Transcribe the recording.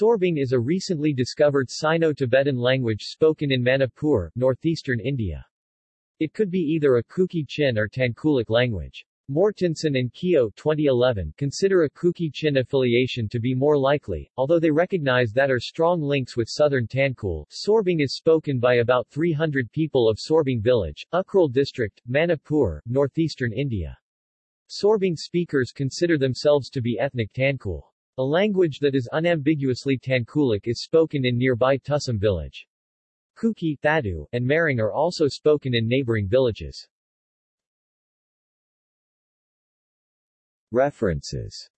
Sorbung is a recently discovered Sino-Tibetan language spoken in Manipur, northeastern India. It could be either a Kuki-Chin or Tangkhulic language. Mortensen and Keogh 2011 consider a Kuki-Chin affiliation to be more likely, although they recognize that are strong links with southern Tangkhul. Sorbung is spoken by about 300 people of Sorbung village, Ukhrul district, Manipur, northeastern India. Sorbung speakers consider themselves to be ethnic Tangkhul. A language that is unambiguously Tangkhulic is spoken in nearby Tusom village. Kuki, Thadou, and Maring are also spoken in neighboring villages. References